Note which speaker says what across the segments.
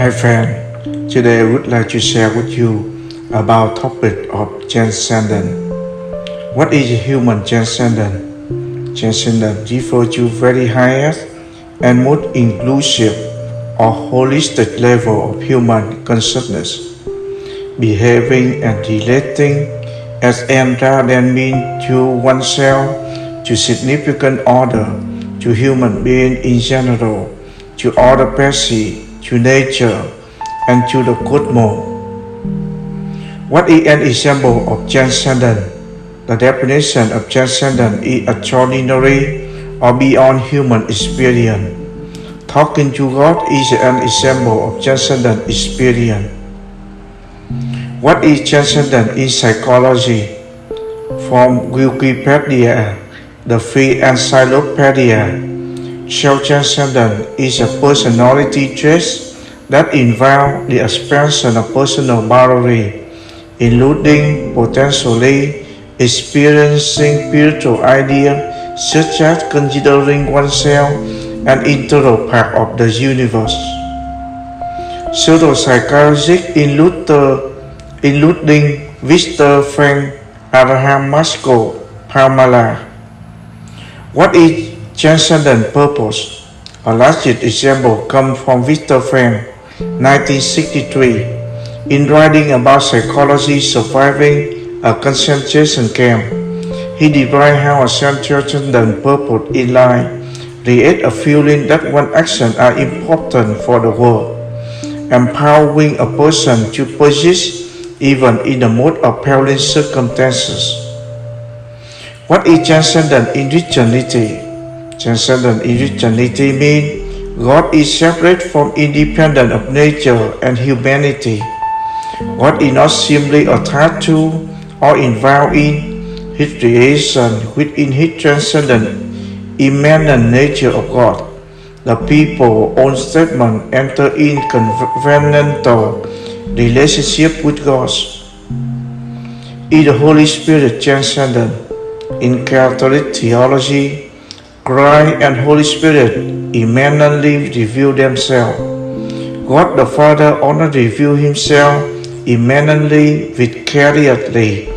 Speaker 1: Hi friend, today I would like to share with you about topic of transcendence. What is human transcendence? Transcendence refers to very highest and most inclusive or holistic level of human consciousness, behaving and relating as an rather than mean to oneself, to significant order, to human being in general, to other species, to nature, and to the cosmos. What is an example of transcendence? The definition of transcendence is extraordinary or beyond human experience. Talking to God is an example of transcendent experience. What is transcendent in psychology? From Wikipedia, the free encyclopedia, self-transcendence is a personality trait that involves the expansion of personal boundary, including potentially experiencing spiritual ideas such as considering oneself an integral part of the universe. Pseudopsychologists including Viktor Frankl Abraham Maslow Pamela. What is transcendent purpose? A last example comes from Victor Frankl, 1963, in writing about psychology surviving a concentration camp. He described how a transcendent purpose in life creates a feeling that one's actions are important for the world, empowering a person to persist even in the most appalling circumstances. What is transcendent in Christianity? Transcendent Christianity means God is separate from independent of nature and humanity. God is not simply attached to or involved in His creation within His transcendent immanent nature of God. The people on statement enter in covenantal relationship with God. Is the Holy Spirit transcendent? In Catholic theology, Christ and Holy Spirit immanently reveal themselves. God the Father only reveal himself immanently vicariously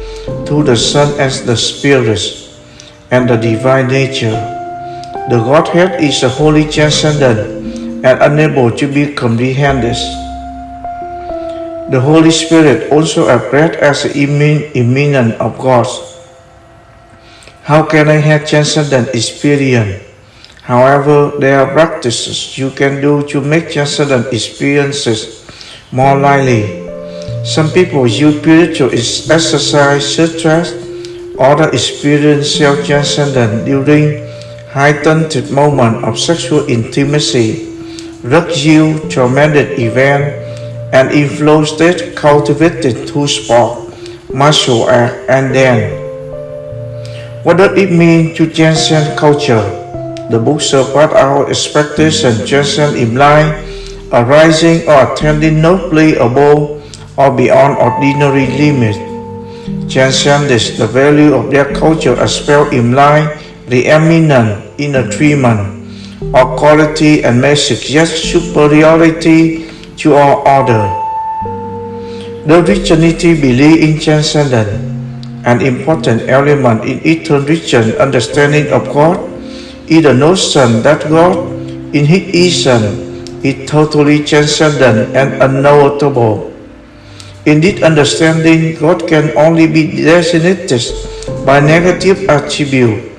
Speaker 1: to the Son as the Spirit and the divine nature. The Godhead is a holy transcendent and unable to be comprehended. The Holy Spirit also appeared as the immanent of God. How can I have transcendent experience? However, there are practices you can do to make transcendent experiences more likely. Some people use spiritual exercise such as others experience self-transcendence during heightened moment of sexual intimacy, you traumatic event, and inflow state cultivated through sport, martial art, and dance. What does it mean to transcend culture? The book about our expectation transcend implies arising or attending nobly above or beyond ordinary limits. Transcendence, the value of their culture as well imply the eminent inner treatment or quality and may suggest superiority to all order. The Christianity believe in transcendence, an important element in Eastern Christian understanding of God is the notion that God, in His essence, is totally transcendent and unknowable. In this understanding, God can only be designated by negative attribute.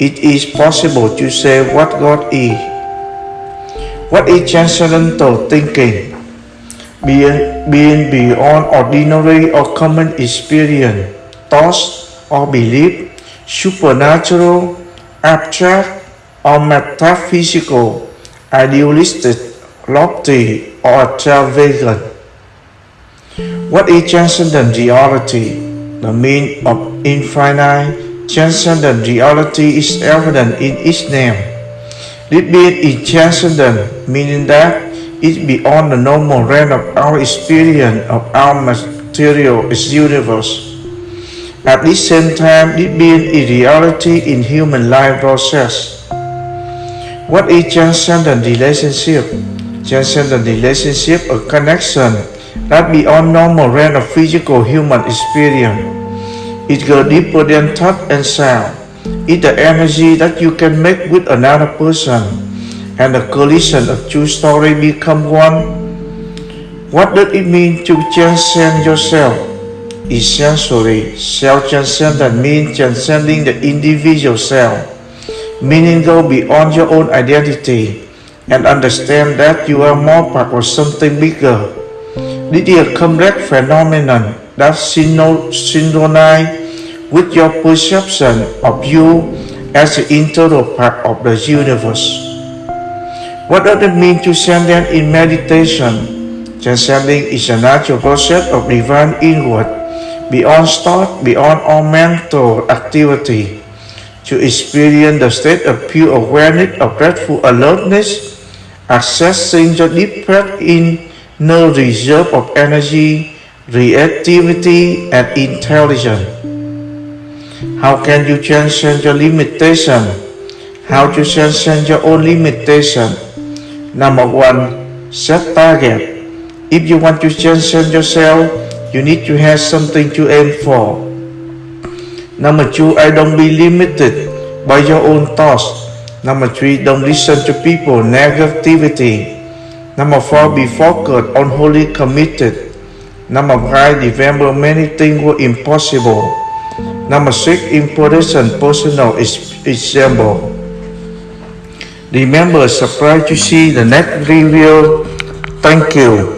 Speaker 1: It is possible to say what God is. What is transcendental thinking? Being, being beyond ordinary or common experience, thoughts or belief, supernatural, abstract or metaphysical, idealistic, lofty or extravagant. What is transcendent reality? The meaning of infinite transcendent reality is evident in its name. This being is transcendent, meaning that it's beyond the normal realm of our experience of our material universe. At the same time, it being a reality in human life process. What is transcendent relationship? transcendent relationship a connection that beyond normal range of physical human experience. It goes deeper than touch and sound. It's the energy that you can make with another person, and the collision of two stories become one. What does it mean to transcend yourself? Essentially, self-transcendent means transcending the individual self, meaning go beyond your own identity and understand that you are more part of something bigger. This is a complex phenomenon that synchronizes with your perception of you as an integral part of the universe. What does it mean to transcend in meditation? Transcending is a natural process of divine inward, beyond thought, beyond all mental activity, to experience the state of pure awareness of grateful alertness, accessing the deepest inner reserve of energy, reactivity, and intelligence. How can you transcend your limitation? How to transcend your own limitation? Number one, set target. If you want to transcend yourself, you need to have something to aim for. Number two, I don't be limited by your own thoughts. Number three, don't listen to people negativity. Number four, be focused on wholly committed. Number five, remember many things were impossible. Number six, important personal example. Remember, subscribe to see the next review. Thank you.